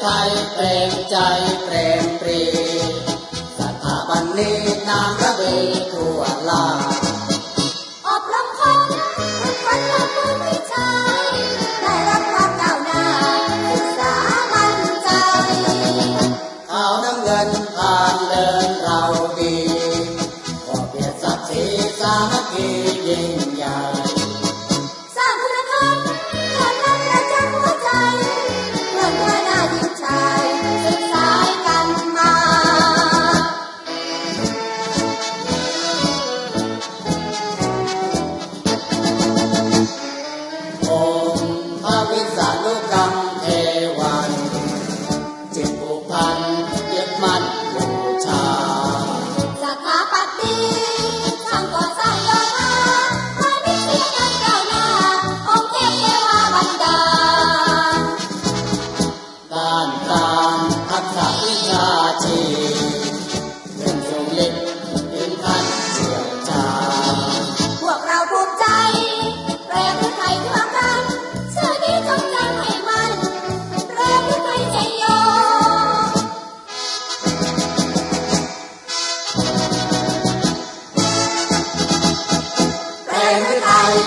ไทยเปรมปรีสถาบันนี้นามระเบทั่วลาอบรมคนทุกคนลงมือวิจัยได้รับความก้าวหน้าศึกษามั่นใจเอาน้ำเงินผ่านเดินเราดีขอเพียรศักดิ์ศรีสามัค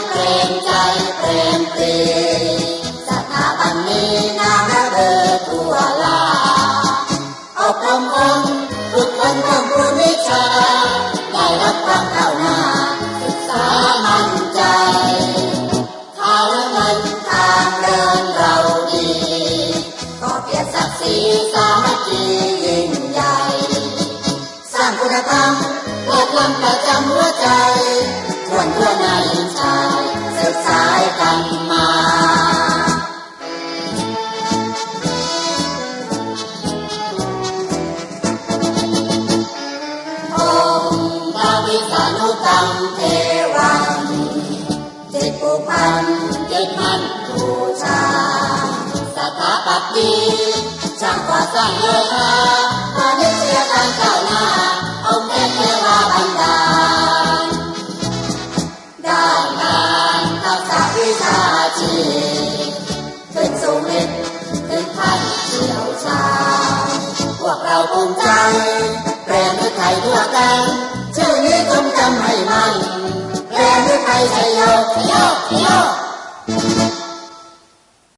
เปรมใจเปรมปรีสถาบันนี้นามระเบิดทั่วลาอบรมคนฝึกฝนเพิ่มพูนวิชา ได้รับความก้าหน้าศึกษามั่นใจข้าวและเงินทางเดินเราดีขอเพียรศัศักดิ์ศรีสามัคคียิ่งใหญ่ สร้างคุณธรรมเลิศล้ำประจำหัวใจทวนทั่วหานุกรรมเทวันจิตผูกพันนยึดมั่นบูชาสถาปัตย์ช่างก่อสร้างโยธาพาณิชยการก้าวหน้าองค์เทพเทวาบันดาลด้านการทักษะวิชาชีพขึ้นสูงลิบถึงขั้นเชี่ยวชาญพวกเราภูมิใจเปรมฤทัยทั่วกัน จงจำให้มันเ